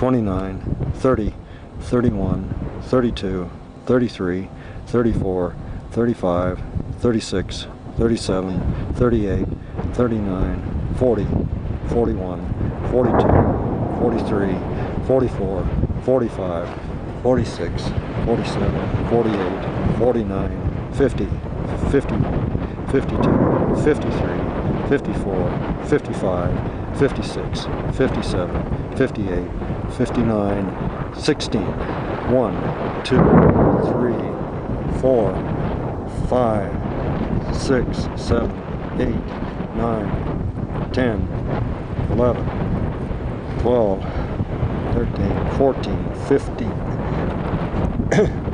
29, 30, 31, 32, 33, 34, 35, 36, 37, 38, 39, 40, 41, 42, 43, 44, 45, 46, 47, 48, 49, 50, 51, 52, 53, 54, 55, 56, 57, 58, 59, 16, 1, 2, 3, 4, 5, 6, 7, 8, 9, 10, 11, 12, 13, 14, 15,